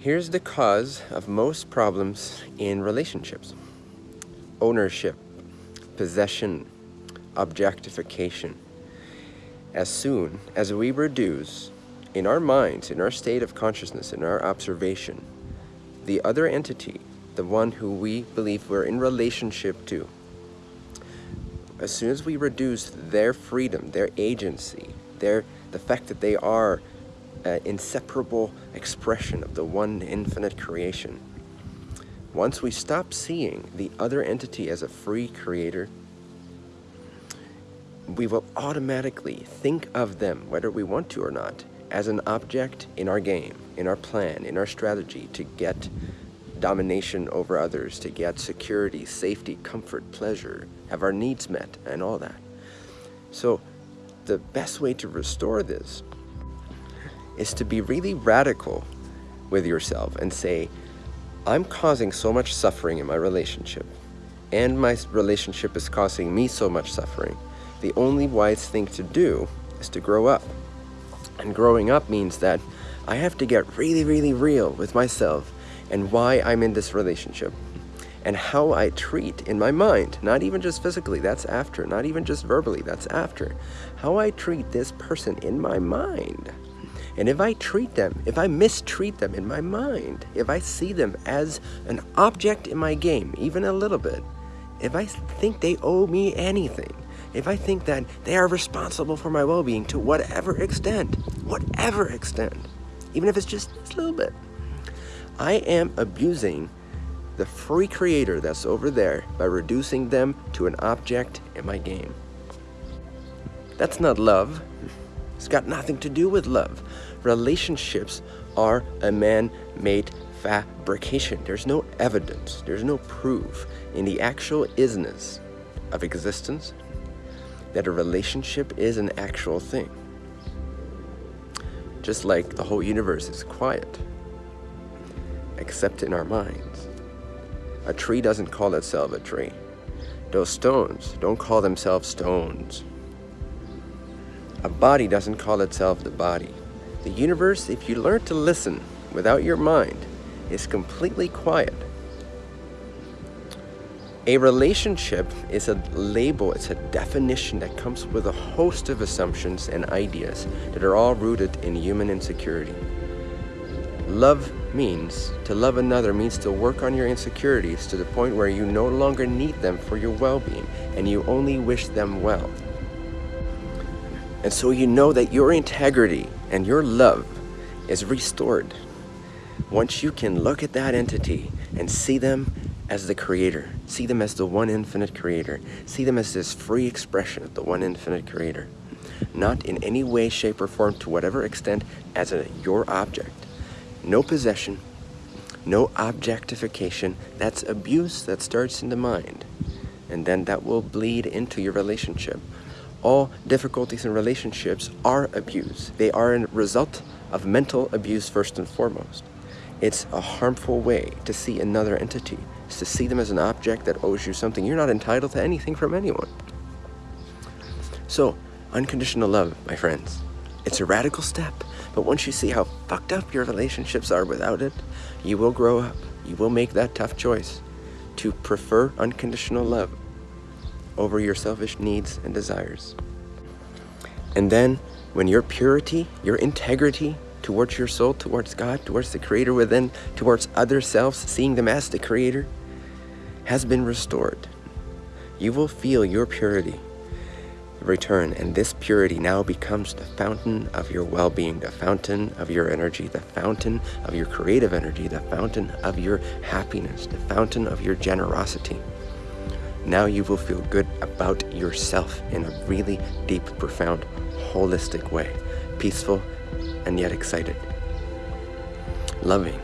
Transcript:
Here's the cause of most problems in relationships. Ownership, possession, objectification. As soon as we reduce in our minds, in our state of consciousness, in our observation, the other entity, the one who we believe we're in relationship to, as soon as we reduce their freedom, their agency, their the fact that they are an inseparable expression of the one infinite creation, once we stop seeing the other entity as a free creator, we will automatically think of them, whether we want to or not, as an object in our game, in our plan, in our strategy to get domination over others, to get security, safety, comfort, pleasure, have our needs met, and all that. So the best way to restore this is to be really radical with yourself and say, I'm causing so much suffering in my relationship, and my relationship is causing me so much suffering. The only wise thing to do is to grow up. And growing up means that I have to get really, really real with myself and why I'm in this relationship and how I treat in my mind, not even just physically, that's after, not even just verbally, that's after, how I treat this person in my mind. And if I treat them, if I mistreat them in my mind, if I see them as an object in my game, even a little bit, if I think they owe me anything, if I think that they are responsible for my well-being to whatever extent, whatever extent, even if it's just a little bit, I am abusing the free creator that's over there by reducing them to an object in my game. That's not love. It's got nothing to do with love. Relationships are a man-made fabrication. There's no evidence, there's no proof in the actual isness of existence that a relationship is an actual thing. Just like the whole universe is quiet, except in our minds. A tree doesn't call itself a tree. Those stones don't call themselves stones. A body doesn't call itself the body. The universe, if you learn to listen without your mind, is completely quiet. A relationship is a label, it's a definition that comes with a host of assumptions and ideas that are all rooted in human insecurity. Love means, to love another means to work on your insecurities to the point where you no longer need them for your well-being and you only wish them well. And so you know that your integrity and your love is restored once you can look at that entity and see them as the creator, see them as the one infinite creator, see them as this free expression of the one infinite creator, not in any way, shape, or form to whatever extent as a your object no possession, no objectification. That's abuse that starts in the mind. And then that will bleed into your relationship. All difficulties in relationships are abuse. They are a result of mental abuse first and foremost. It's a harmful way to see another entity. To see them as an object that owes you something. You're not entitled to anything from anyone. So, unconditional love, my friends, it's a radical step. But once you see how fucked up your relationships are without it, you will grow up. You will make that tough choice to prefer unconditional love over your selfish needs and desires. And then when your purity, your integrity towards your soul, towards God, towards the creator within, towards other selves, seeing them as the creator, has been restored, you will feel your purity return, and this purity now becomes the fountain of your well-being, the fountain of your energy, the fountain of your creative energy, the fountain of your happiness, the fountain of your generosity. Now you will feel good about yourself in a really deep, profound, holistic way, peaceful and yet excited, loving,